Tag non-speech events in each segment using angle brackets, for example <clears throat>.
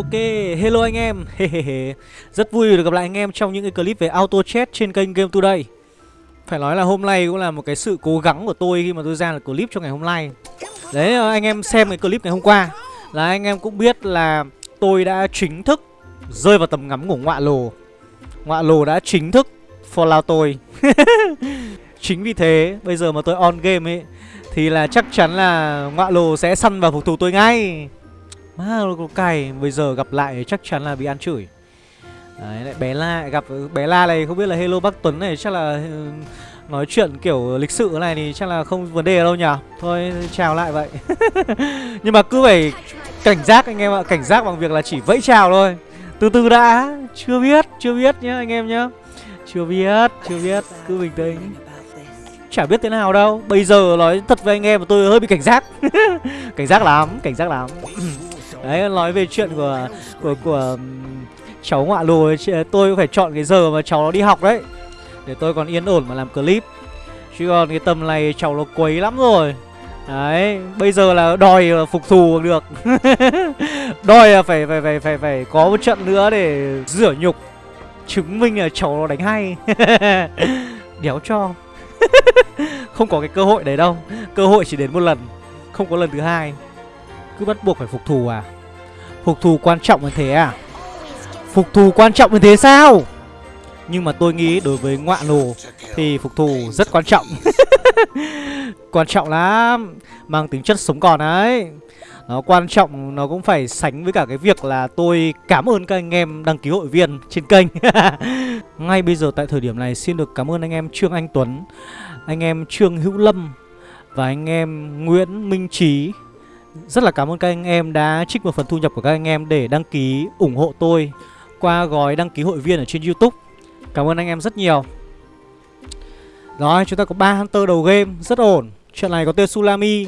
Ok, hello anh em. <laughs> Rất vui được gặp lại anh em trong những cái clip về auto chat trên kênh Game Today. Phải nói là hôm nay cũng là một cái sự cố gắng của tôi khi mà tôi ra được clip cho ngày hôm nay. Đấy, ờ, anh em xem cái clip ngày hôm qua. Là anh em cũng biết là tôi đã chính thức rơi vào tầm ngắm của ngọa lồ. Ngọa lồ đã chính thức follow tôi. <laughs> Chính vì thế, bây giờ mà tôi on game ấy Thì là chắc chắn là ngọa lồ sẽ săn vào phục thù tôi ngay. Má nó cày Bây giờ gặp lại chắc chắn là bị ăn chửi. Đấy, lại bé La, Gặp, bé La này không biết là Hello Bác Tuấn này, Chắc là ừ, nói chuyện kiểu lịch sự này thì chắc là không vấn đề đâu nhỉ? Thôi, chào lại vậy. <laughs> Nhưng mà cứ phải cảnh giác anh em ạ, Cảnh giác bằng việc là chỉ vẫy chào thôi. Từ từ đã, Chưa biết Chưa biết nhá anh em nhá. Chưa biết Chưa biết, Cứ bình tĩnh. Chả biết thế nào đâu, Bây giờ nói thật với anh em tôi hơi bị cảnh giác. <laughs> Cảnh giác lắm, Cảnh giác lắm. Đấy, nói về chuyện của của của cháu ngoại lùi tôi phải chọn cái giờ mà cháu nó đi học đấy. Để tôi còn yên ổn mà làm clip. Chứ còn cái tầm này cháu nó quấy lắm rồi. Đấy, bây giờ là đòi phục thù được. <laughs> Đòi là phải phải phải phải phải có một trận nữa để rửa nhục, chứng minh là cháu nó đánh hay. <laughs> Đéo cho. <laughs> Không có cái cơ hội đấy đâu. Cơ hội chỉ đến một lần, không có lần thứ hai cứ bắt buộc phải phục thù à? Phục thù quan trọng như thế à? Phục thù quan trọng như thế sao? Nhưng mà tôi nghĩ đối với ngoạn lồ Thì phục thù rất quan trọng. <laughs> Quan trọng lắm, Mang tính chất sống còn đấy nó quan trọng, nó cũng phải sánh với cả cái việc là tôi cảm ơn các anh em đăng ký hội viên trên kênh. <laughs> Ngay bây giờ tại thời điểm này, xin được cảm ơn anh em Trương Anh Tuấn, Anh em Trương Hữu Lâm Và anh em Nguyễn Minh Trí rất là cảm ơn các anh em đã trích một phần thu nhập của các anh em để đăng ký ủng hộ tôi qua gói đăng ký hội viên ở trên YouTube. Cảm ơn anh em rất nhiều. Rồi, chúng ta có 3 Hunter đầu game, rất ổn. Trận này có Tetsulami,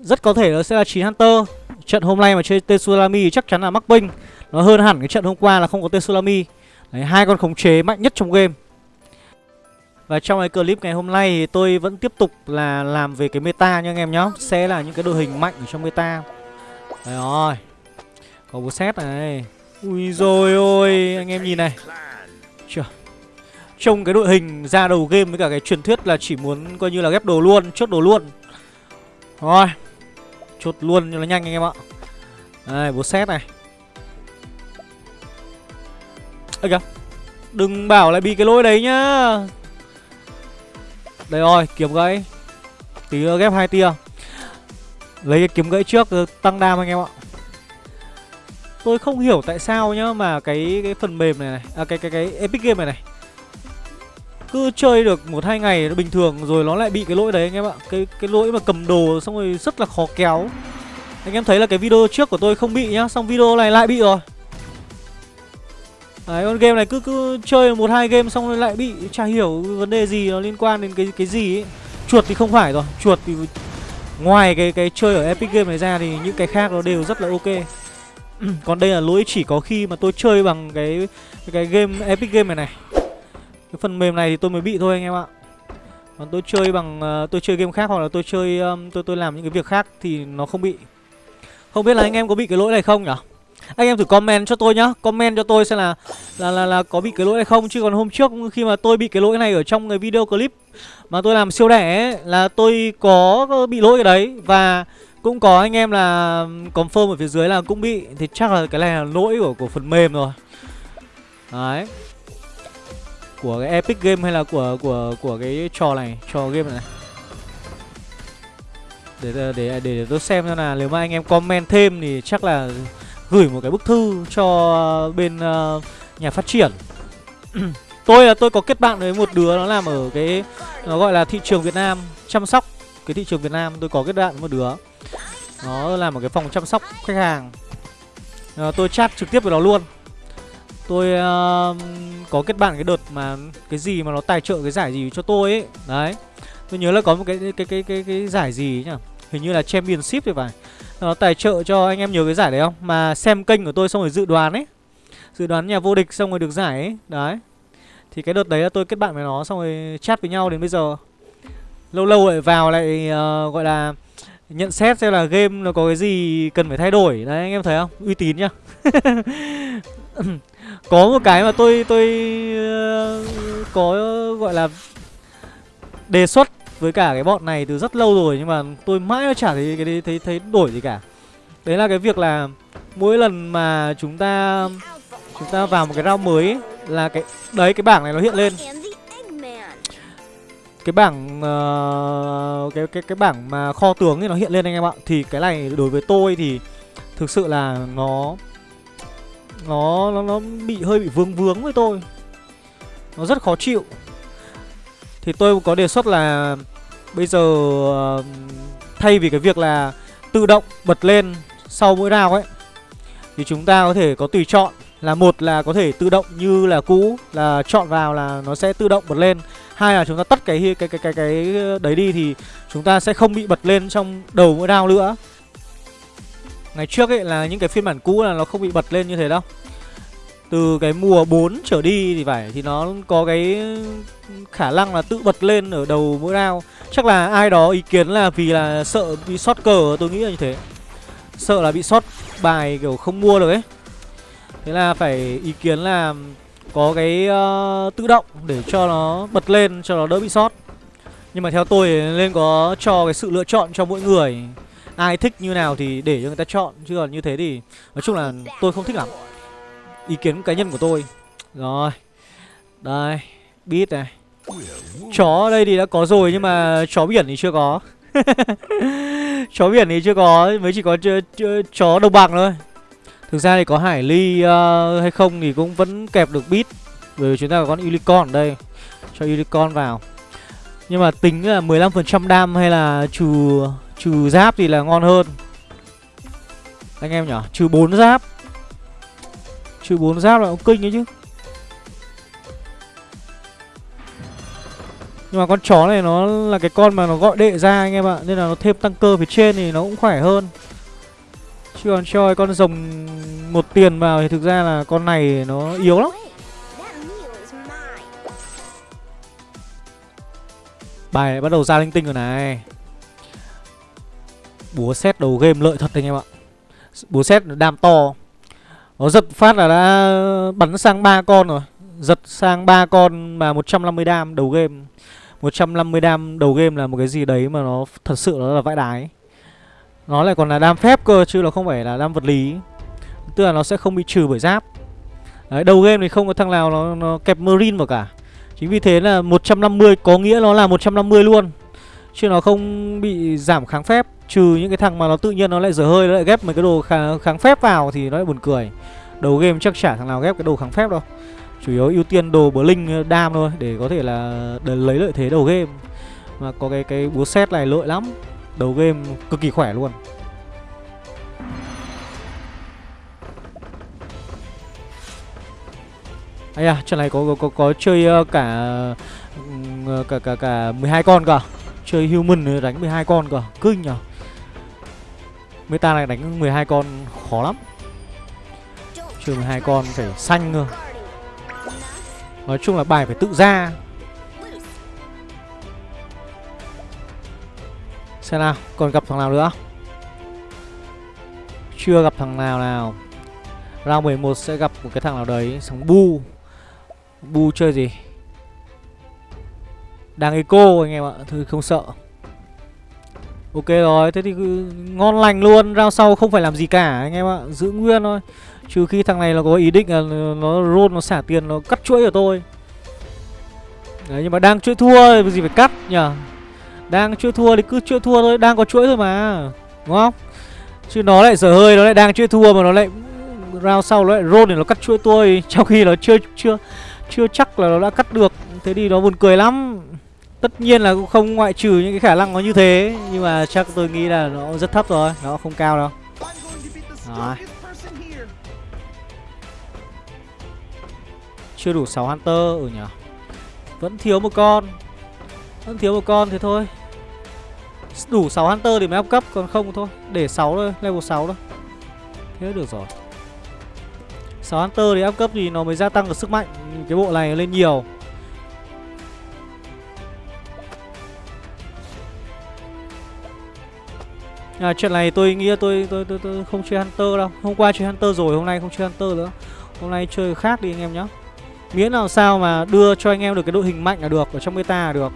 rất có thể nó sẽ là 9 Hunter. Trận hôm nay mà chơi Tetsulami chắc chắn là mắc binh. Nó hơn hẳn cái trận hôm qua là không có Tetsulami. Đấy, hai con khống chế mạnh nhất trong game. Và trong cái clip ngày hôm nay thì tôi vẫn tiếp tục là làm về cái meta nha anh em nhá. Sẽ là những cái đội hình mạnh ở trong meta. Đấy rồi. Có bố xét này. Ui rồi ôi, anh em nhìn này. Chưa. Trông cái đội hình ra đầu game với cả cái truyền thuyết là chỉ muốn coi như là ghép đồ luôn, Chốt đồ luôn. Rồi. Chốt luôn cho nó nhanh anh em ạ. Đây, bố xét này. Ây kìa Đừng bảo lại bị cái lỗi đấy nhá đây rồi, kiếm gãy. Tí nữa ghép hai tia. Lấy cái kiếm gãy trước tăng đam anh em ạ. Tôi không hiểu tại sao nhá Mà cái cái phần mềm này này À cái cái cái Epic Game này này Cứ chơi được một hai ngày nó bình thường Rồi nó lại bị cái lỗi đấy anh em ạ. Cái cái lỗi mà cầm đồ xong rồi rất là khó kéo. Anh em thấy là cái video trước của tôi không bị nhá Xong video này lại bị rồi. Đấy, con game này cứ cứ chơi một hai game xong rồi lại bị chả hiểu vấn đề gì nó liên quan đến cái cái gì ấy. Chuột thì không phải rồi, chuột thì ngoài cái cái chơi ở Epic Game này ra thì những cái khác nó đều rất là ok. <clears throat> Còn đây là lỗi chỉ có khi mà tôi chơi bằng cái cái, game Epic Game này này. Cái phần mềm này thì tôi mới bị thôi anh em ạ. Còn tôi chơi bằng uh, tôi chơi game khác hoặc là tôi chơi um, tôi tôi làm những cái việc khác thì nó không bị. Không biết là anh em có bị cái lỗi này không nhỉ? Anh em thử comment cho tôi nhá. Comment cho tôi xem là là, là là có bị cái lỗi hay không. Chứ còn hôm trước khi mà tôi bị cái lỗi này ở trong cái video clip Mà tôi làm siêu đẻ ấy, Là tôi có bị lỗi cái đấy. Và cũng có anh em là confirm ở phía dưới là cũng bị. Thì chắc là cái này là lỗi của, của phần mềm rồi. Đấy. Của cái Epic Game hay là của của của cái trò này Trò game này. Để để, để để tôi xem xem là nếu mà anh em comment thêm thì chắc là gửi một cái bức thư cho bên uh, nhà phát triển. <clears throat> Tôi là tôi có kết bạn với một đứa nó làm ở cái nó gọi là thị trường Việt Nam chăm sóc cái thị trường Việt Nam. Tôi có kết bạn với một đứa nó làm ở cái phòng chăm sóc khách hàng. À, tôi chat trực tiếp với nó luôn. Tôi uh, có kết bạn cái đợt mà cái gì mà nó tài trợ cái giải gì cho tôi ấy đấy. Tôi nhớ là có một cái cái cái cái cái, giải gì nhỉ? hình như là championship thì phải nó tài trợ cho anh em nhớ cái giải đấy không? Mà xem kênh của tôi xong rồi dự đoán ấy. Dự đoán nhà vô địch xong rồi được giải ấy. Đấy. Thì cái đợt đấy là tôi kết bạn với nó xong rồi chat với nhau đến bây giờ. Lâu lâu lại vào lại uh, gọi là Nhận xét xem là game nó có cái gì cần phải thay đổi. Đấy anh em thấy không? Uy tín nhá. <laughs> Có một cái mà tôi tôi uh, có gọi là đề xuất với cả cái bọn này từ rất lâu rồi nhưng mà tôi mãi nó chả thấy cái thấy thấy đổi gì cả. Đấy là cái việc là mỗi lần mà chúng ta chúng ta vào một cái round mới ấy, là cái đấy cái bảng này nó hiện lên. Cái bảng uh, cái cái cái bảng mà kho tướng thì nó hiện lên anh em ạ. Thì cái này đối với tôi thì thực sự là nó nó nó nó bị hơi bị vướng vướng với tôi. Nó rất khó chịu. Thì tôi có đề xuất là bây giờ ờ, thay vì cái việc là tự động bật lên sau mỗi round ấy, thì chúng ta có thể có tùy chọn là một là có thể tự động như là cũ, là chọn vào là nó sẽ tự động bật lên. Hai là chúng ta tắt cái cái cái cái cái đấy đi thì chúng ta sẽ không bị bật lên trong đầu mỗi round nữa. Ngày trước ấy là những cái phiên bản cũ là nó không bị bật lên như thế đâu từ cái mùa 4 trở đi thì phải thì nó có cái khả năng là tự bật lên ở đầu mỗi round. Chắc là ai đó ý kiến là vì là sợ bị sót cờ tôi nghĩ là như thế. Sợ là bị sót bài kiểu không mua được ấy. Thế là phải ý kiến là có cái uh, tự động để cho nó bật lên cho nó đỡ bị sót Nhưng mà theo tôi nên có cho cái sự lựa chọn cho mỗi người. Ai thích như nào thì để cho người ta chọn Chứ còn như thế thì nói chung là tôi không thích lắm. Ý kiến cá nhân của tôi. Rồi Đây bit này. Chó ở đây thì đã có rồi nhưng mà chó biển thì chưa có. <laughs> Chó biển thì chưa có Mới chỉ có chó đồng bằng thôi. Thực ra thì có Hải Ly uh, hay không thì cũng vẫn kẹp được bit Bởi vì chúng ta có con Unicorn ở đây. Cho Unicorn vào. Nhưng mà tính là 15% đam hay là trừ trừ giáp thì là ngon hơn. Anh em nhỉ Trừ 4 giáp. Trừ 4 giáp là cũng kinh ấy chứ. Nhưng mà con chó này nó là cái con mà nó gọi đệ ra anh em ạ, Nên là nó thêm tăng cơ phía trên thì nó cũng khỏe hơn. Chứ còn cho con rồng một tiền vào thì thực ra là con này nó yếu lắm. Bài bắt đầu ra linh tinh rồi này. Búa xét đầu game lợi thật anh em ạ. Búa xét đam to. Nó giật phát là đã bắn sang ba con rồi. Giật sang ba con mà 150 đam đầu game. 150 đam đầu game là một cái gì đấy mà nó thật sự nó là vãi đái. Nó lại còn là đam phép cơ chứ nó không phải là đam vật lý. Tức là nó sẽ không bị trừ bởi giáp. Đấy, đầu game thì không có thằng nào nó, nó kẹp marine vào cả. Chính vì thế là 150 có nghĩa nó là 150 luôn. Chứ nó không bị giảm kháng phép. Trừ những cái thằng mà nó tự nhiên nó lại dở hơi Nó lại ghép mấy cái đồ kháng, kháng phép vào Thì nó lại buồn cười. Đầu game chắc chả thằng nào ghép cái đồ kháng phép đâu. Chủ yếu ưu tiên đồ Blink uh, đam thôi Để có thể là để lấy lợi thế đầu game. Mà có cái cái búa xét này lợi lắm. Đầu game cực kỳ khỏe luôn. Ây à, trận này có có có, có chơi uh, cả uh, cả cả cả 12 con cả. Chơi human uh, đánh 12 con cả, kinh nhở. Meta này đánh 12 con khó lắm. Trừ 12 con phải xanh cơ. Nói chung là bài phải tự ra. Xem nào, còn gặp thằng nào nữa? Chưa gặp thằng nào nào. Round 11 sẽ gặp một cái thằng nào đấy Sống bu. Bu chơi gì? Đang eco anh em ạ Thôi không sợ. Ok rồi, thế thì ngon lành luôn Round sau không phải làm gì cả anh em ạ Giữ nguyên thôi. Trừ khi thằng này nó có ý định là nó roll, nó xả tiền, nó cắt chuỗi của tôi. Đấy nhưng mà đang chuỗi thua gì phải cắt nhỉ? đang chuỗi thua thì cứ chuỗi thua thôi Đang có chuỗi thôi mà Đúng không? Chứ nó lại sở hơi Nó lại đang chuỗi thua mà nó lại Round sau nó lại roll để nó cắt chuỗi tôi <laughs> Trong khi nó chưa chưa chưa chắc là nó đã cắt được. Thế thì nó buồn cười lắm. Tất nhiên là cũng không ngoại trừ những cái khả năng nó như thế, Nhưng mà chắc tôi nghĩ là nó rất thấp rồi, Nó không cao đâu. Đó. Chưa đủ 6 Hunter Ừ nhỉ. Vẫn thiếu một con. Vẫn thiếu một con thế thôi. Đủ 6 Hunter thì mới up cấp, Còn không thôi. Để 6 thôi, Level 6 thôi. Thế được rồi. 6 Hunter thì up cấp thì nó mới gia tăng được sức mạnh. Cái bộ này lên nhiều. À, Chuyện này tôi nghĩ tôi, tôi tôi tôi không chơi Hunter đâu. Hôm qua chơi Hunter rồi, hôm nay không chơi Hunter nữa. Hôm nay chơi khác đi anh em nhé Miễn làm sao mà đưa cho anh em được cái đội hình mạnh là được Ở trong meta là được.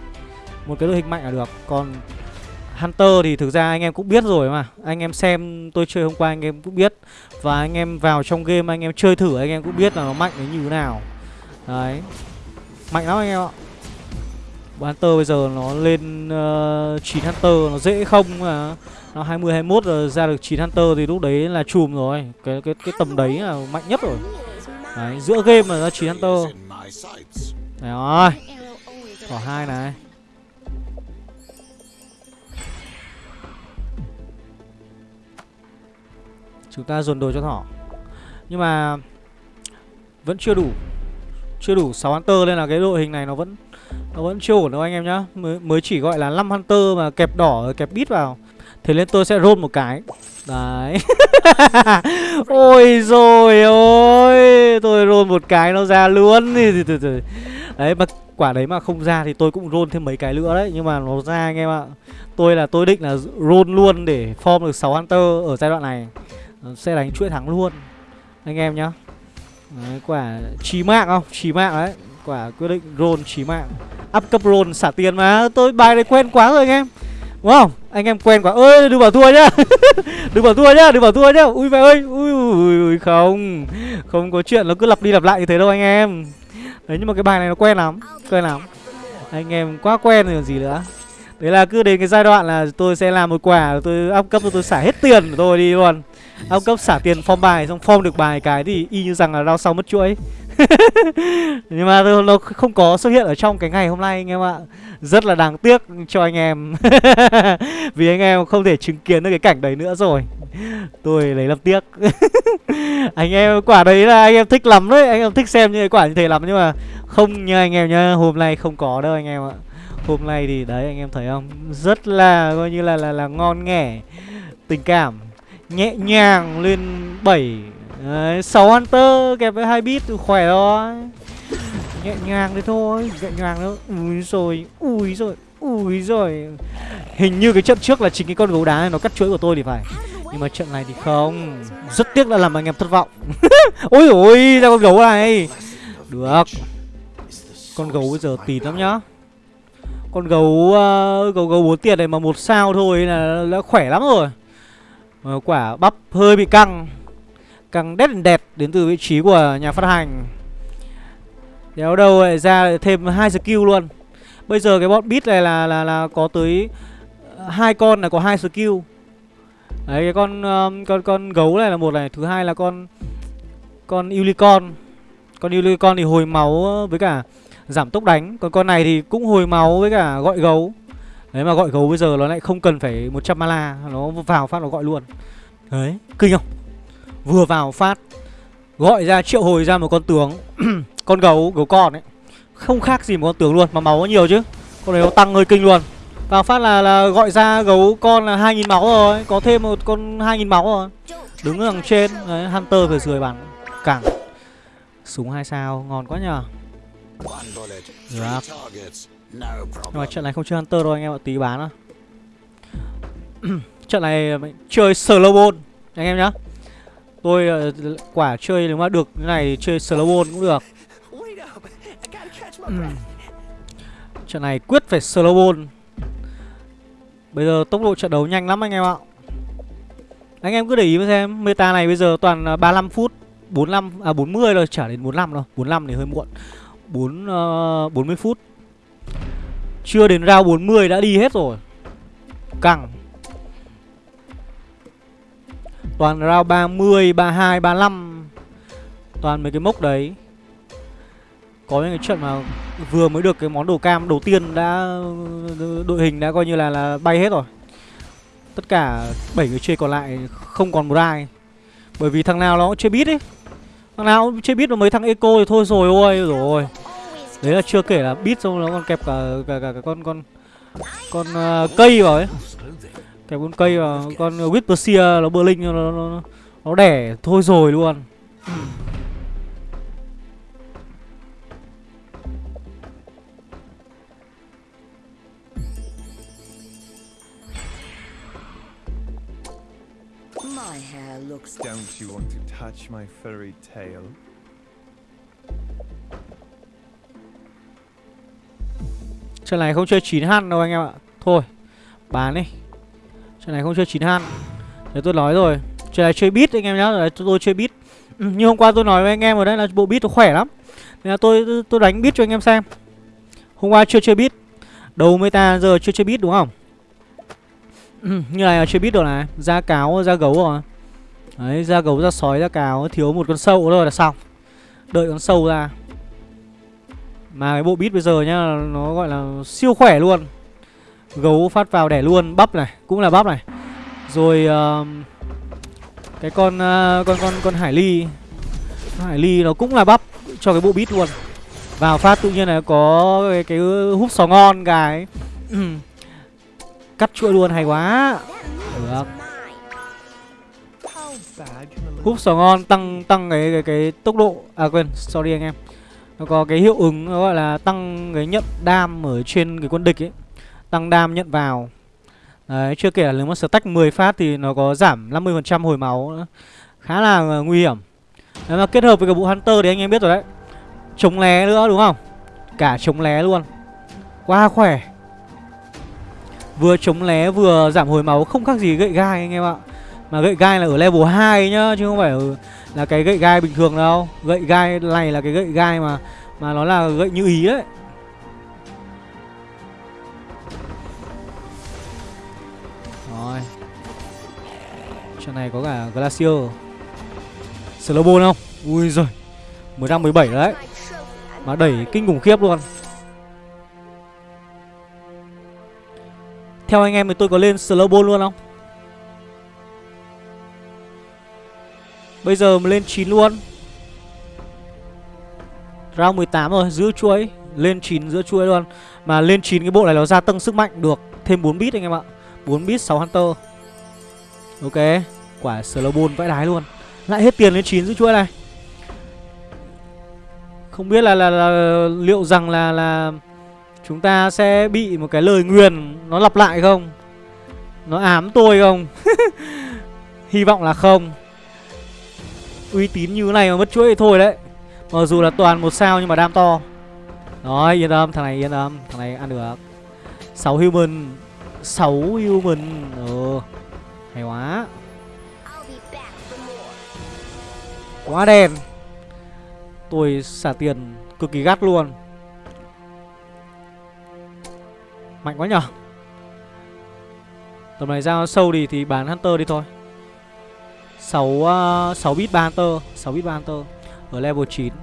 Một cái đội hình mạnh là được. Còn Hunter thì thực ra anh em cũng biết rồi mà. Anh em xem tôi chơi hôm qua anh em cũng biết. Và anh em vào trong game anh em chơi thử anh em cũng biết là nó mạnh đến như thế nào. Đấy. Mạnh lắm anh em ạ. Hunter bây giờ nó lên ờ, uh, 9 Hunter nó dễ không mà. Nó 20 21 rồi ra được 9 Hunter thì lúc đấy là chùm rồi. Cái cái cái tầm đấy là mạnh nhất rồi. Đấy, giữa game mà ra 9 Hunter. Đấy rồi. Thỏ hai này. Chúng ta dồn đồ cho thỏ. Nhưng mà vẫn chưa đủ. Chưa đủ 6 Hunter nên là cái đội hình này nó vẫn nó vẫn chưa ổn đâu anh em nhá mới, mới chỉ gọi là 5 Hunter mà kẹp đỏ kẹp bít vào Thế nên tôi sẽ roll một cái. Đấy. <laughs> Ôi rồi ôi Tôi roll một cái nó ra luôn. Đấy mà quả đấy mà không ra thì tôi cũng roll thêm mấy cái nữa đấy. Nhưng mà nó ra anh em ạ. Tôi là tôi định là roll luôn để form được 6 Hunter ở giai đoạn này. Sẽ đánh chuỗi thắng luôn. Anh em nhá. Đấy, quả chí mạng không? Chí mạng đấy. Quả quyết định roll chí mạng. Up cấp roll xả tiền mà. Tôi bài này quen quá rồi anh em. Đúng không? Anh em quen quá. Ơi đừng bảo thua nhá. <laughs> Đừng bảo thua nhá Đừng bảo thua nhá. Ui mẹ ơi ui, ui, ui không. Không có chuyện nó cứ lặp đi lặp lại như thế đâu anh em. Đấy nhưng mà cái bài này nó quen lắm Quen lắm. Anh em quá quen rồi còn gì nữa. Đấy là cứ đến cái giai đoạn là tôi sẽ làm một quả Tôi up cấp tôi xả hết tiền của tôi đi luôn. Up cấp xả tiền form bài Xong form được bài cái thì y như rằng là đau sau mất chuỗi. <laughs> nhưng mà nó không có xuất hiện ở trong cái ngày hôm nay anh em ạ. Rất là đáng tiếc cho anh em. <laughs> Vì anh em không thể chứng kiến được cái cảnh đấy nữa rồi. Tôi lấy làm tiếc. <laughs> Anh em, quả đấy là anh em thích lắm đấy. Anh em thích xem những cái quả như thế lắm. Nhưng mà không nha anh em nhá, hôm nay không có đâu anh em ạ. Hôm nay thì đấy, anh em thấy không? Rất là coi như là là là ngon nghẻ, tình cảm nhẹ nhàng lên 7 Đấy, 6 Hunter kẹp với hai bit khỏe rồi. Nhẹ nhàng đấy thôi Nhẹ nhàng nữa Ui rồi Ui rồi Ui rồi Hình như cái trận trước là chính cái con gấu đá này nó cắt chuỗi của tôi thì phải. Nhưng mà trận này thì không. Rất tiếc là làm anh em thất vọng. <laughs> Ôi ôi ra con gấu này. Được. Con gấu bây giờ tịt lắm nhá. Con gấu uh, gấu gấu bốn tiền này mà một sao thôi là đã khỏe lắm rồi. Quả bắp hơi bị căng. Căng đét đẹp đến từ vị trí của nhà phát hành Đéo đâu lại ra thêm hai skill luôn Bây giờ cái bọn bit này là là là có tới ờ, hai con là có hai skill Đấy cái con um, con con gấu này là một này, thứ hai là con con unicorn. Con unicorn thì hồi máu với cả giảm tốc đánh, còn con này thì cũng hồi máu với cả gọi gấu. Đấy mà gọi gấu bây giờ nó lại không cần phải 100 mana, nó vào phát nó gọi luôn. Đấy, kinh không? Vừa vào phát Gọi ra triệu hồi ra một con tướng <clears throat> Con gấu, gấu con ấy. Không khác gì một con tướng luôn Mà máu có nhiều chứ. Con này nó tăng hơi kinh luôn. Vào phát là, là gọi ra gấu con là 2.000 máu rồi Có thêm một con 2.000 máu rồi. Đứng ở đằng trên Đấy, Hunter phải rời bắn Cẳng Súng hai sao, ngon quá nhờ. Được Nhưng mà trận này không chơi Hunter đâu anh em ạ Tí bán à <clears throat> Trận này chơi slow ball Anh em nhá. Tôi uh, quả chơi nếu mà được cái này chơi slow ball cũng được. Trận này quyết phải slow ball. Bây giờ tốc độ trận đấu nhanh lắm anh em ạ. Anh em cứ để ý xem Meta này bây giờ toàn 35 phút 45, à 40 rồi, trả đến 45 đâu 45 thì hơi muộn. 4, uh, 40 phút. Chưa đến round 40 đã đi hết rồi. Căng Toàn round 30, 32, 35 Toàn mấy cái mốc đấy. Có những cái trận mà vừa mới được cái món đồ cam đầu tiên đã Đội hình đã coi như là là bay hết rồi. Tất cả 7 người chơi còn lại không còn một ai. Bởi vì thằng nào nó cũng chơi biết ấy. Thằng nào cũng chơi biết mà mấy thằng eco thì thôi rồi ôi rồi. Đấy là chưa kể là bit xong nó còn kẹp cả cả cả, cả con con con uh, cây vào ấy cái con cây và con Whisperseer nó bơ linh nó, nó, nó đẻ thôi rồi luôn. My hair looks Don't you want to touch my furry tail? Trận này không chơi 9 han đâu anh em ạ. Thôi Bán đi Trận này không chơi 9 han. Đấy tôi nói rồi. Trận này chơi beat anh em nhá. Đấy, tôi, tôi chơi beat. Ừ, Như hôm qua tôi nói với anh em ở đây là bộ beat nó khỏe lắm. Nên là tôi, tôi, tôi đánh beat cho anh em xem. Hôm qua chưa chơi beat. Đầu meta giờ chưa chơi beat đúng không? Ừ, Như này là chơi beat rồi này. Da cáo, da gấu rồi. Đấy, da gấu, da sói, da cáo Thiếu một con sâu thôi là xong. Đợi con sâu ra. Mà cái bộ beat bây giờ nhá Nó gọi là siêu khỏe luôn. Gấu phát vào đẻ luôn Bắp này Cũng là bắp này. Rồi uh, Cái con uh, con con con Hải Ly. Hải Ly nó cũng là bắp Cho cái bộ bít luôn. Vào phát tự nhiên là có cái, cái hút sò ngon cái <clears throat> Cắt chuỗi luôn hay quá. Được. Húp Hút sò ngon tăng tăng cái cái cái tốc độ À quên sorry anh em. Nó có cái hiệu ứng nó gọi là tăng cái nhận đam ở trên cái quân địch ấy. Tăng đam nhận vào. Đấy chưa kể là nếu mà stack 10 phát thì nó có giảm 50% hồi máu nữa. Khá là ờ, nguy hiểm. Nếu mà kết hợp với cái bộ Hunter thì anh em biết rồi đấy. Chống lé nữa đúng không? Cả chống lé luôn. Quá khỏe. Vừa chống lé vừa giảm hồi máu không khác gì gậy gai anh em ạ. Mà gậy gai là ở level 2 nhá Chứ không phải ở, là cái gậy gai bình thường đâu. Gậy gai này là cái gậy gai mà Mà nó là gậy như ý đấy. Trận này có cả Glacier. Slowbone không? Ui giời Mới đang 17 đấy. Mà đẩy kinh khủng khiếp luôn. Theo anh em thì tôi có lên Slowbone luôn không? Bây giờ mà lên 9 luôn. Round 18 rồi, giữ chuỗi. Lên 9 giữa chuỗi luôn. Mà lên 9 cái bộ này nó gia tăng sức mạnh được Thêm 4 bit anh em ạ. 4 bit 6 Hunter. Ok. Quả Slowbone vãi đái luôn. Lại hết tiền lên 9 giữ chuỗi này. Không biết là, là, là liệu rằng là là Chúng ta sẽ bị một cái lời nguyền Nó lặp lại không? Nó ám tôi không? <laughs> Hy vọng là không. Uy tín như thế này mà mất chuỗi thì thôi đấy. Mặc dù là toàn một sao nhưng mà đam to. Rồi yên tâm thằng này yên tâm. Thằng này ăn được. 6 human. 6 human. Ừ Hay quá. Quá đen. Tôi xả tiền cực kỳ gắt luôn. Mạnh quá nhở? Tầm này ra sâu đi thì bán Hunter đi thôi. 6 uh, 6 bit 3 Hunter 6 bit 3 Hunter. Ở level 9.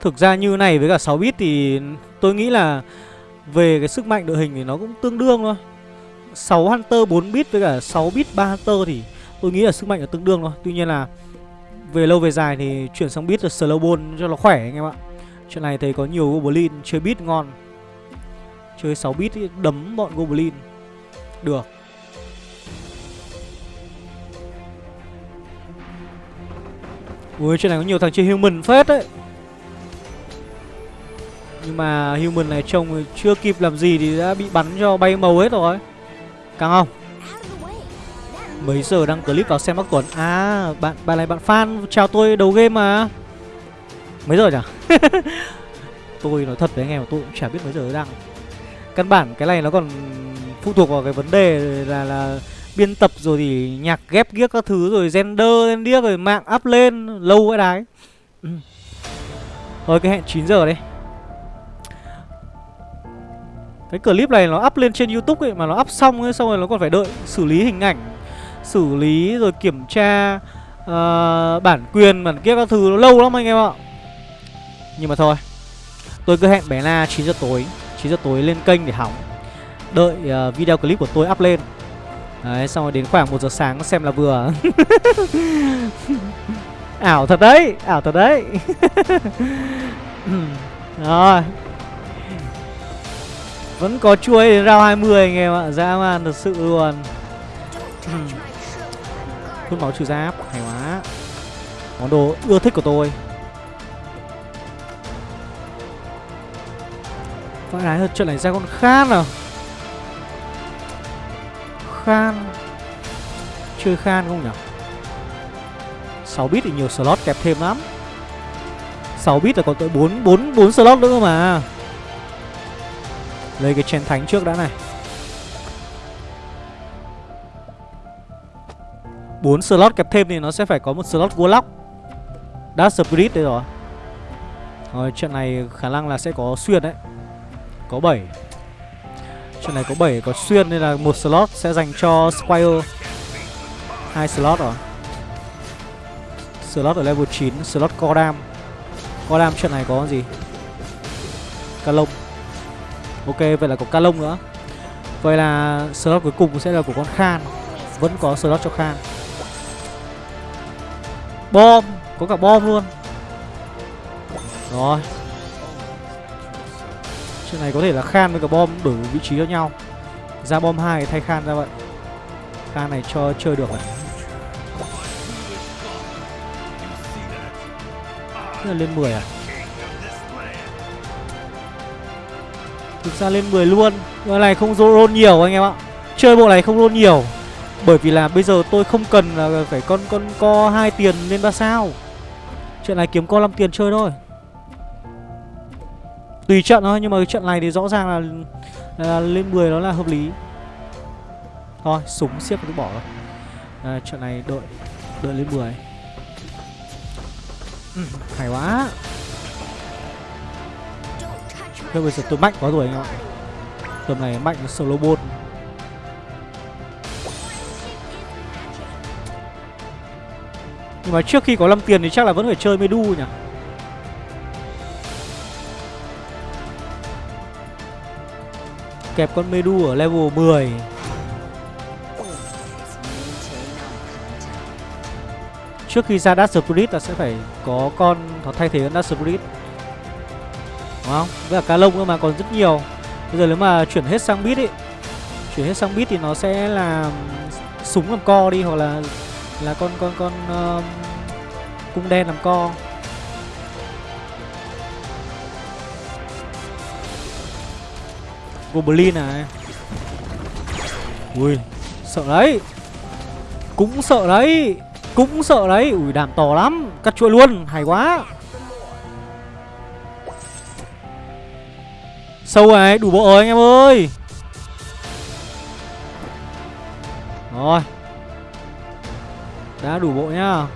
Thực ra như này với cả 6 bit thì tôi nghĩ là về cái sức mạnh đội hình thì nó cũng tương đương thôi. 6 Hunter 4 bit với cả 6 bit 3 Hunter thì tôi nghĩ là sức mạnh là tương đương thôi. Tuy nhiên là về lâu về dài thì chuyển sang bit là ball cho nó khỏe anh em ạ. Chuyện này thấy có nhiều Goblin chơi bit ngon. Chơi 6 bit đấm bọn Goblin. Được. Ui trên này có nhiều thằng chơi human phết đấy Nhưng mà human này trông chưa kịp làm gì thì đã bị bắn cho bay màu hết rồi Càng không Mấy giờ đăng clip vào xem bác Tuấn? À bạn bạn này bạn fan, chào tôi, đầu game mà. Mấy giờ nhỉ? <laughs> Tôi nói thật với anh em, tôi cũng chả biết mấy giờ đăng. Căn bản, cái này nó còn phụ thuộc vào cái vấn đề là là biên tập rồi thì nhạc ghép ghiếc các thứ, rồi gender lên điếc rồi mạng up lên, lâu cái đái. Ừ. thôi, cái hẹn 9 giờ đấy cái clip này nó up lên trên youtube ấy, mà nó up xong ấy, xong rồi nó còn phải đợi xử lý hình ảnh xử lý rồi kiểm tra uh, bản quyền bản kia các thứ nó lâu lắm anh em ạ. Nhưng mà thôi tôi cứ hẹn bé na 9 giờ tối 9 giờ tối lên kênh để hỏng đợi uh, video clip của tôi up lên. Đấy xong rồi đến khoảng 1 giờ sáng xem là vừa. <laughs> Ảo thật đấy Ảo thật đấy. <laughs> Rồi. Vẫn có chuối đến round 20 anh em ạ. Dã man thật sự luôn. Hút máu trừ giáp, Hay quá. Món đồ ưa thích của tôi. Vãi đái thật trận này ra con khan à? Khan. Chơi Khan không nhỉ? 6 bit thì nhiều slot kẹp thêm lắm. 6 bit là còn tới 4 4 4 slot nữa mà. Lấy cái chén thánh trước đã này. 4 slot kẹp thêm thì nó sẽ phải có một slot Warlock Dark Spirit đây rồi. Rồi trận này khả năng là sẽ có xuyên đấy. Có 7 Trận này có 7 có xuyên nên là một slot sẽ dành cho Squire. Hai slot rồi. Slot ở level 9 Slot Cordam. Cordam trận này có gì? Calong Ok, vậy là có Calong nữa. Vậy là slot cuối cùng sẽ là của con Khan. Vẫn có slot cho Khan. Bom, Có cả bom luôn. Rồi. Chuyện này có thể là Khan với cả bom đổi vị trí cho nhau. Ra bom 2 thay Khan ra vậy. Khan này cho chơi được này Thế là lên 10 à? Thực ra lên 10 luôn. Bộ này không roll nhiều anh em ạ. Chơi bộ này không roll nhiều. Bởi vì là bây giờ tôi không cần là phải con con co hai tiền lên 3 sao. Chuyện này kiếm co 5 tiền chơi thôi. Tùy trận thôi nhưng mà cái trận này thì rõ ràng là, là lên 10 nó là hợp lý. Thôi súng siết cũng bỏ rồi. À, Trận này đợi Đợi lên 10 ừ, Hay quá. Thế bây giờ tôi mạnh quá rồi anh ạ. Tầm này mạnh solo bôn Nhưng mà trước khi có 5 tiền thì chắc là vẫn phải chơi Medu nhỉ? Kẹp con Medu ở level 10 Trước khi ra Dark Spirit ta sẽ phải có con nó thay thế con Dark Spirit. Đúng không? Với cả cá lông nữa mà, còn rất nhiều. Bây giờ nếu mà chuyển hết sang bit ấy, Chuyển hết sang bit thì nó sẽ là Súng làm co đi, hoặc là là con con con uh, Cung đen làm co. Goblin này Ui Sợ đấy. Cũng sợ đấy Cũng sợ đấy. Ui đàm to lắm Cắt chuỗi luôn Hay quá. Sâu này đủ bộ rồi anh em ơi. Rồi. Đã đủ bộ nhá.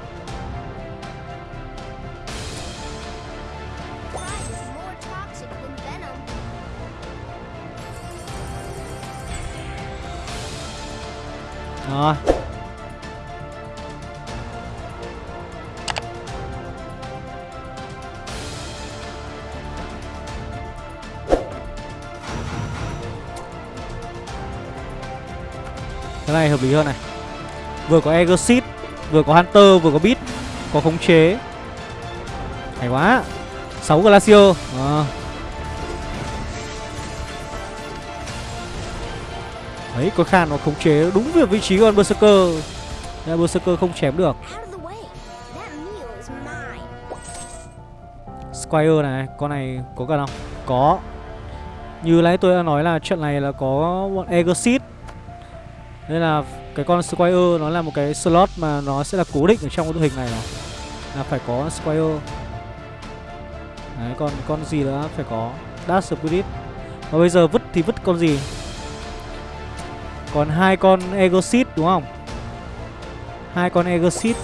Rồi. Cái này hợp lý hơn này. Vừa có Exit Vừa có Hunter Vừa có Beat Có khống chế. Hay quá. 6 Glacier. À. Đấy có Khan nó khống chế đúng việc vị trí của con Berserker. Nên Berserker không chém được. Squire này Con này có cần không? Có. Như nãy tôi đã nói là trận này là có bọn Exit nên là cái con Squire, nó là một cái slot mà nó sẽ là cố định ở trong cái đội hình này này. Là phải có Squire. Đấy còn con gì nữa phải có Dash Spirit. Và bây giờ vứt thì vứt con gì? Còn hai con Egosit đúng không? Hai con Egosit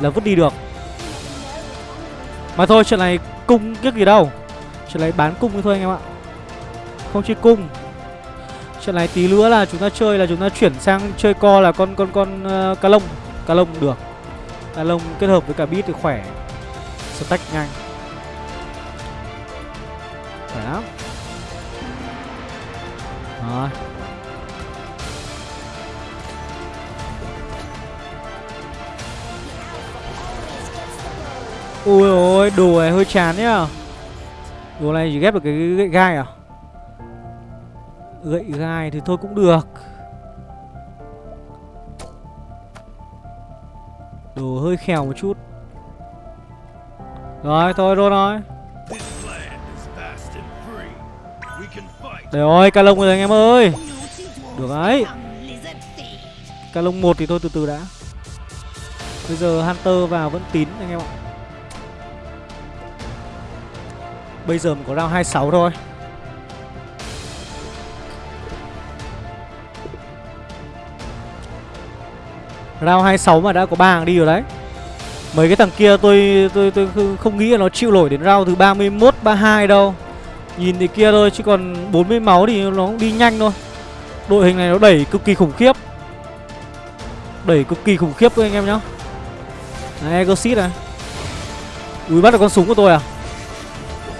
là vứt đi được. Mà thôi chuyện này cung kiếc gì đâu. Chuyện này bán cung thôi anh em ạ. Không chơi cung. Trận này tí nữa là chúng ta chơi là chúng ta chuyển sang chơi co là con con con ờ, uh, cá lông. Cá lông được. Cá lông kết hợp với cả bit thì khỏe. Stack nhanh. Khỏe lắm. Rồi. Ui ôi đồ này hơi chán nhá. Đồ này chỉ ghép được cái gậy gai à? Gậy gai thì thôi cũng được. Đồ hơi khèo một chút. Rồi, thôi rồi rồi Để ơi ca lông rồi anh em ơi. Được đấy. Ca lông một thì thôi, từ từ đã. Bây giờ Hunter vào vẫn tín anh em ạ. Bây giờ mình có round 26 thôi. Round 26 mà đã có ba hàng đi rồi đấy Mấy cái thằng kia tôi tôi tôi không nghĩ là nó chịu nổi đến round thứ 31 32 đâu. Nhìn thì kia thôi chứ còn 40 máu thì nó cũng đi nhanh thôi. Đội hình này nó đẩy cực kỳ khủng khiếp. Đẩy cực kỳ khủng khiếp các anh em nhá. Này Egosit này. Ui bắt được con súng của tôi à?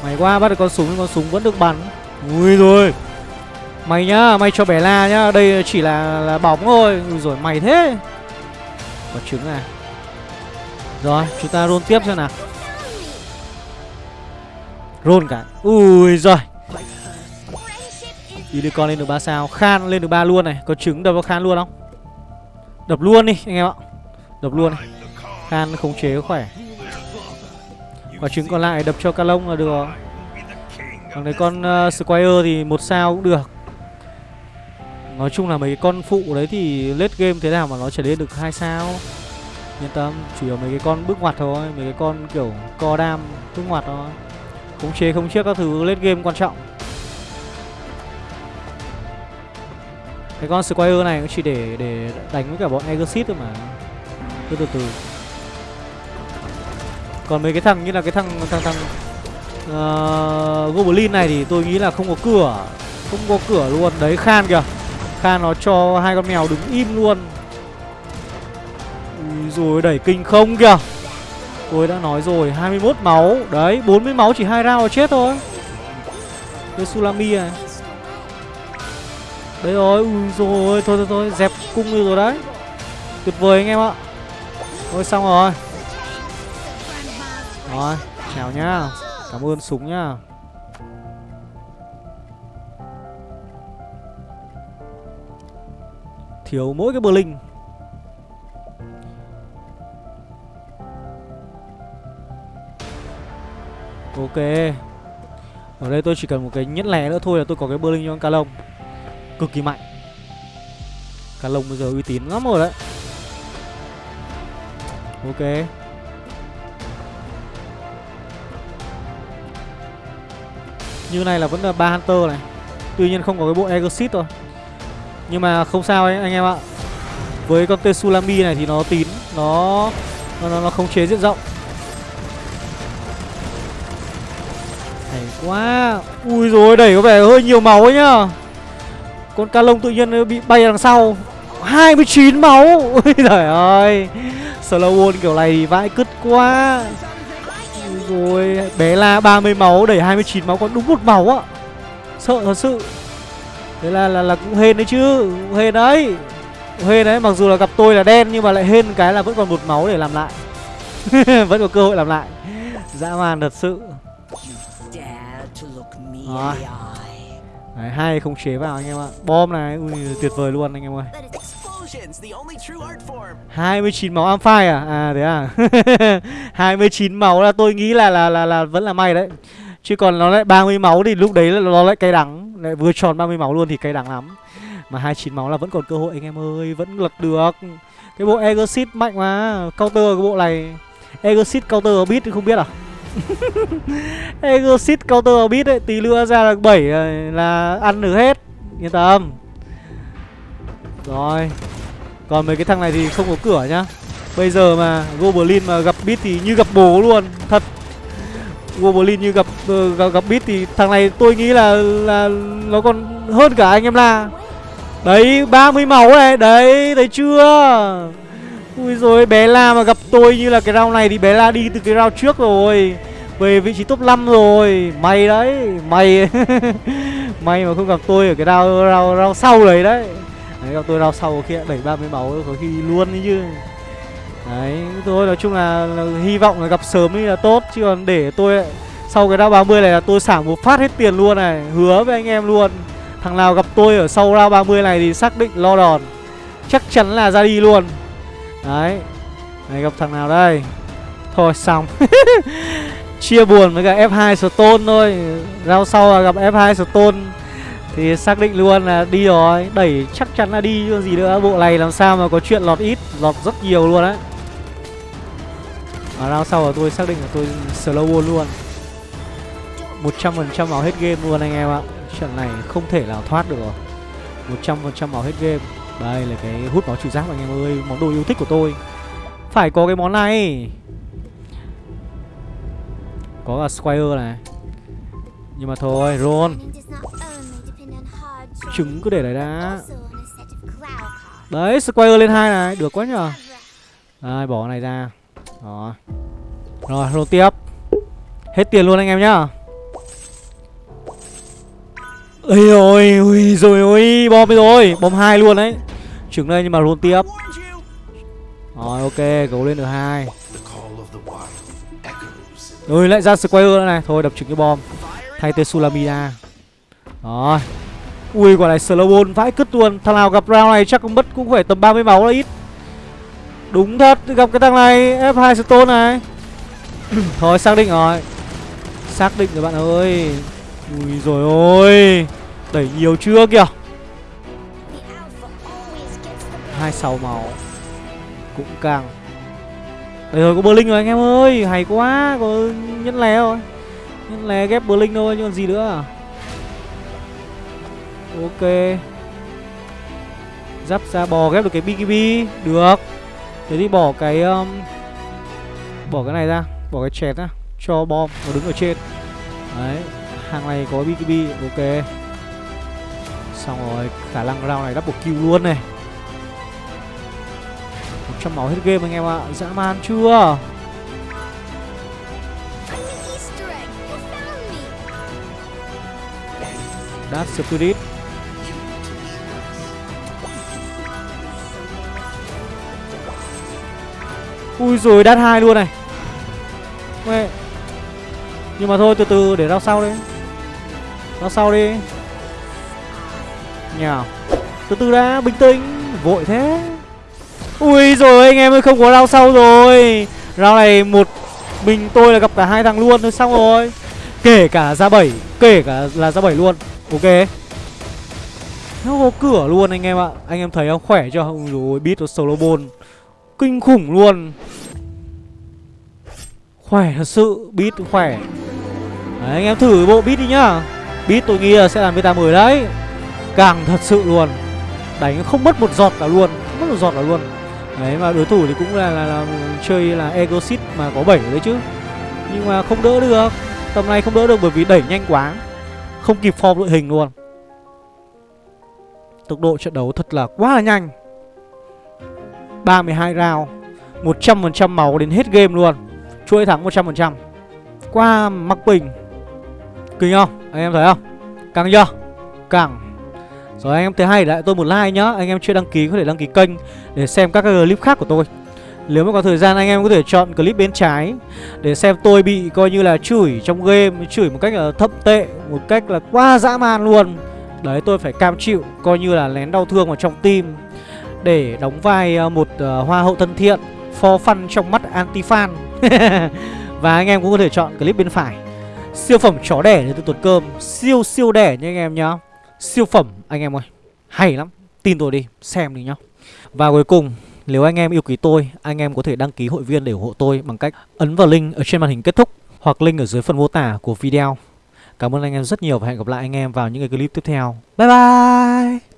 Mày qua bắt được con súng con súng vẫn được bắn. Ui rồi. Mày nhá, mày cho bẻ la nhá, đây chỉ là là bóng thôi. Ui rồi mày thế. Có trứng à? Rồi chúng ta roll tiếp xem nào. Roll cả. Ui rồi Unicorn lên được 3 sao. Khan lên được 3 luôn này. Có trứng đập vào Khan luôn không? Đập luôn đi anh em ạ. Đập luôn này. Khan khống chế khỏe. Quả trứng còn lại đập cho Calong là được. Còn đấy con uh, Squire thì một sao cũng được. Nói chung là mấy cái con phụ đấy thì late game thế nào mà nó trở lên được hai sao. Yên tâm, chủ yếu mấy cái con bước ngoặt thôi Mấy cái con kiểu co đam bước ngoặt thôi. Khống chế không chiếc các thứ late game quan trọng. Cái con Squire này cũng chỉ để để đánh với cả bọn Exit thôi mà. Cứ từ từ. Còn mấy cái thằng như là cái thằng thằng thằng uh, Goblin này thì tôi nghĩ là không có cửa. Không có cửa luôn. Đấy Khan kìa. Kha nó cho hai con mèo đứng im luôn. Ui rồi đẩy kinh không kìa. Tôi đã nói rồi 21 máu. Đấy 40 máu chỉ hai round là chết thôi. Đây Sulami này. Đấy rồi Ui rồi Thôi thôi thôi, Dẹp cung được rồi đấy. Tuyệt vời anh em ạ. Thôi, xong rồi. Rồi, Chào nhá. Cảm ơn súng nhá. Thiếu mỗi cái Blink linh. Ok. Ở đây tôi chỉ cần một cái nhẫn lẻ nữa thôi là tôi có cái bơ linh cho con cá lông. Cực kỳ mạnh. Cá lông bây giờ uy tín lắm rồi đấy. Ok. Như này là vẫn là ba Hunter này. Tuy nhiên không có cái bộ Exit thôi. Nhưng mà không sao ấy, anh em ạ. Với con Tsunami này thì nó tín Nó nó, nó, nó không chế diện rộng. Quá. Ui rồi đẩy có vẻ hơi nhiều máu ấy nhá. Con ca lông tự nhiên bị bay đằng sau. 29 máu. <laughs> Ui trời ơi. Slow wall kiểu này thì vãi cứt quá. Ui rồi Bé la 30 máu đẩy 29 máu còn đúng một máu á Sợ thật sự. Thế là là, là cũng hên đấy chứ Cũng hên đấy. Cũng hên đấy mặc dù là gặp tôi là đen nhưng mà lại hên cái là vẫn còn một máu để làm lại. <laughs> Vẫn có cơ hội làm lại. Dã man thật sự. Đấy, hai không chế vào anh em ạ. Bom này, ui tuyệt vời luôn anh em ơi. 29 máu Amphire à? À thế à? <laughs> 29 máu là tôi nghĩ là là là, là vẫn là may đấy. Chứ còn nó lại 30 máu thì lúc đấy nó lại cay đắng lại Vừa tròn 30 máu luôn thì cay đắng lắm. Mà 29 máu là vẫn còn cơ hội, anh em ơi, Vẫn lật được. Cái bộ Exit mạnh mà, Counter cái bộ này. Exit counter beat thì không biết à? <laughs> Exit counter beat ấy, Tí nữa ra được 7 ờ, là ăn được hết. Yên tâm. Rồi. Còn mấy cái thằng này thì không có cửa nhá. Bây giờ mà Goblin mà gặp beat thì như gặp bố luôn, Thật. Goblin như gặp uh, gặp, gặp beat thì thằng này tôi nghĩ là là nó còn hơn cả anh em la. Đấy 30 máu này Đấy thấy chưa? Ui rồi bé La mà gặp tôi như là cái round này thì bé La đi từ cái round trước rồi Về vị trí top 5 rồi. May đấy May. <laughs> May mà không gặp tôi ở cái round, round, round sau đấy đấy. Đấy gặp tôi round sau kia đẩy 30 máu có khi luôn đấy chứ. Đấy thôi nói chung là, là hy vọng là gặp sớm thì là tốt Chứ còn để tôi sau cái round 30 này là tôi xả một phát hết tiền luôn này Hứa với anh em luôn. Thằng nào gặp tôi ở sau round 30 này thì xác định lo đòn Chắc chắn là ra đi luôn. Đấy Này gặp thằng nào đây? Thôi xong. <laughs> Chia buồn với cả F2 Stone thôi. Rao sau là gặp F2 Stone Thì xác định luôn là đi rồi. Đẩy chắc chắn là đi chứ gì nữa. Bộ này làm sao mà có chuyện lọt ít Lọt rất nhiều luôn á. Mà round sau là tôi xác định là tôi slow wall luôn. 100% máu hết game luôn anh em ạ. Trận này không thể nào thoát được rồi. 100% máu hết game. Đây là cái hút máu trừ giáp anh em ơi. Món đồ yêu thích của tôi. Phải có cái món này. Có cả Squire này. Nhưng mà thôi Roll Trứng cứ để đấy đã. Đấy, Squire lên hai này. Được quá nhờ. Đây bỏ cái này ra. Đó Rồi roll tiếp Hết tiền luôn anh em nhá Ây ôi, ui rồi ôi, bom rồi, bom hai luôn đấy. Trứng đây nhưng mà luôn tiếp. Rồi ok, gấu lên được hai. Rồi lại ra Square nữa này, thôi đập trứng cái bom. Thay tên Sulamina. Rồi. Ui quả này Slowbone vãi cứt luôn. Thằng nào gặp round này chắc cũng mất cũng phải tầm 30 máu là ít. Đúng thật, gặp cái thằng này F2 Stone này. <clears throat> thôi xác định rồi. Xác định rồi bạn ơi. Ui rồi ôi Đẩy nhiều chưa kìa 26 máu Cũng càng Đấy rồi có Berlin rồi anh em ơi Hay quá Có nhân lé rồi Nhân lé ghép Berlin thôi chứ còn gì nữa à? Ok Giáp ra bò ghép được cái BKB Được Thế thì bỏ cái um, Bỏ cái này ra Bỏ cái chẹt ra Cho bom nó đứng ở trên. Đấy hàng này có BKB ok. Xong rồi khả năng round này double kill luôn này. 100 máu hết game anh em ạ dã man chưa? Dark Spirit. Ui rồi, đắt hai luôn này. Mẹ. Nhưng mà thôi, từ từ, để ra sau đi. Ra sau đi. Nhào Từ từ đã, bình tĩnh. Vội thế. Ui rồi, anh em ơi, không có rao sau rồi. Rao này một Mình tôi là gặp cả hai thằng luôn, thôi xong rồi. Kể cả ra bảy, Kể cả là ra bảy luôn. Ok. Nó có cửa luôn anh em ạ. Anh em thấy không? Khỏe chưa? Ui rồi beat solo ball Kinh khủng luôn. Khỏe thật sự Beat khỏe. Đấy, anh em thử bộ beat đi nhá. Beat tôi nghĩ là sẽ làm beta 10 đấy. Càng thật sự luôn. Đánh không mất một giọt cả luôn. Không mất một giọt cả luôn. Đấy mà đối thủ thì cũng là, là, là chơi là Egosit mà có 7 đấy chứ. Nhưng mà không đỡ được. Tầm này không đỡ được bởi vì đẩy nhanh quá. Không kịp form đội hình luôn. Tốc độ trận đấu thật là quá là nhanh. 32 round 100% máu đến hết game luôn. Chuỗi thắng 100% Qua mắc bình. Kinh không? Anh em thấy không? Căng chưa? Căng. Rồi anh em thấy hay, lại tôi một like nhá. Anh em chưa đăng ký có thể đăng ký kênh Để xem các clip khác của tôi. Nếu mà có thời gian, anh em có thể chọn clip bên trái Để xem tôi bị coi như là chửi trong game, Chửi một cách là thậm tệ, Một cách là quá dã man luôn. Đấy, tôi phải cam chịu, Coi như là lén đau thương vào trong tim để đóng vai ờ, một uh, hoa hậu thân thiện For fun trong mắt anti-fan. <laughs> Và anh em cũng có thể chọn clip bên phải. Siêu phẩm chó đẻ để từ tuần cơm. Siêu siêu đẻ nha anh em nhá. Siêu phẩm anh em ơi. Hay lắm. Tin tôi đi Xem đi nhá. Và cuối cùng Nếu anh em yêu quý tôi Anh em có thể đăng ký hội viên để ủng hộ tôi Bằng cách ấn vào link ở trên màn hình kết thúc Hoặc link ở dưới phần mô tả của video. Cảm ơn anh em rất nhiều Và hẹn gặp lại anh em vào những cái clip tiếp theo. Bye bye!